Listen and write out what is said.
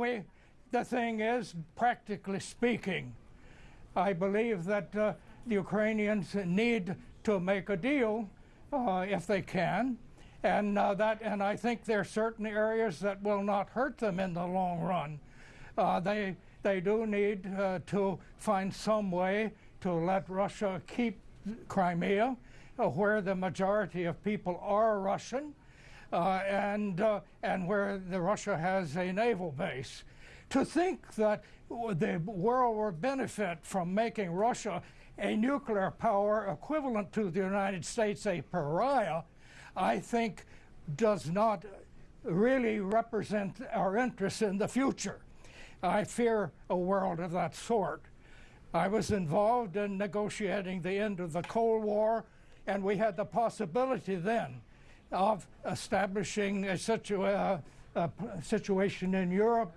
we, the thing is, practically speaking, I believe that uh, the Ukrainians need to make a deal uh, if they can, and uh, that, and I think there are certain areas that will not hurt them in the long run. Uh, they they do need uh, to find some way to let Russia keep Crimea, uh, where the majority of people are Russian, and uh, and where the Russia has a naval base. To think that the world would benefit from making Russia a nuclear power equivalent to the United States a pariah, I think does not really represent our interests in the future. I fear a world of that sort. I was involved in negotiating the end of the Cold War, and we had the possibility then of establishing a, a situation in Europe